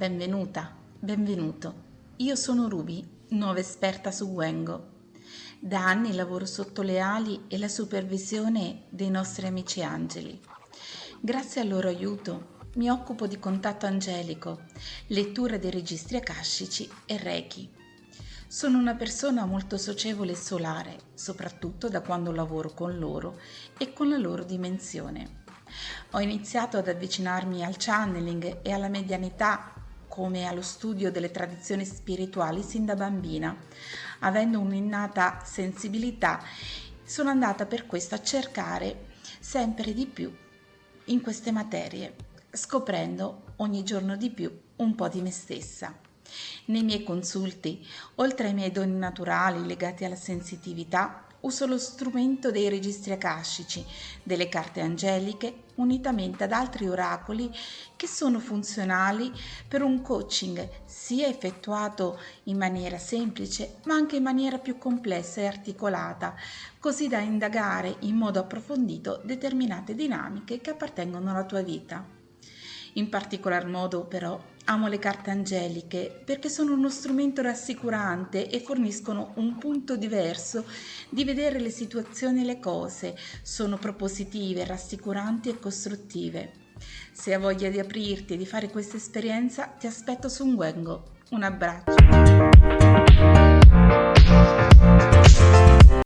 benvenuta, benvenuto. Io sono Ruby, nuova esperta su Wengo. Da anni lavoro sotto le ali e la supervisione dei nostri amici angeli. Grazie al loro aiuto mi occupo di contatto angelico, lettura dei registri akashici e reiki. Sono una persona molto socievole e solare, soprattutto da quando lavoro con loro e con la loro dimensione. Ho iniziato ad avvicinarmi al channeling e alla medianità come allo studio delle tradizioni spirituali sin da bambina. Avendo un'innata sensibilità, sono andata per questo a cercare sempre di più in queste materie, scoprendo ogni giorno di più un po' di me stessa. Nei miei consulti, oltre ai miei doni naturali legati alla sensitività, uso lo strumento dei registri akashici, delle carte angeliche, unitamente ad altri oracoli che sono funzionali per un coaching sia effettuato in maniera semplice ma anche in maniera più complessa e articolata, così da indagare in modo approfondito determinate dinamiche che appartengono alla tua vita. In particolar modo però amo le carte angeliche perché sono uno strumento rassicurante e forniscono un punto diverso di vedere le situazioni e le cose, sono propositive, rassicuranti e costruttive. Se hai voglia di aprirti e di fare questa esperienza ti aspetto su un Wengo. Un abbraccio.